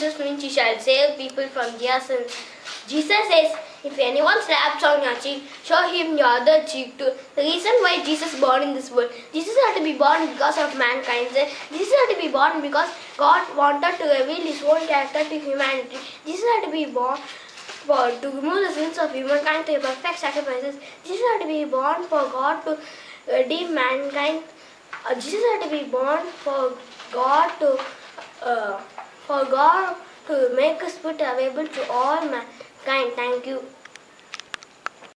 Jesus means you shall save people from their sins. Jesus says, if anyone slaps on your cheek, show him your other cheek too. The reason why Jesus born in this world, Jesus had to be born because of mankind. Jesus had to be born because God wanted to reveal his own character to humanity. Jesus had to be born for to remove the sins of humankind to perfect sacrifices. Jesus had to be born for God to redeem mankind. Uh, Jesus had to be born for God to uh, for God to make us put available to all mankind. Thank you.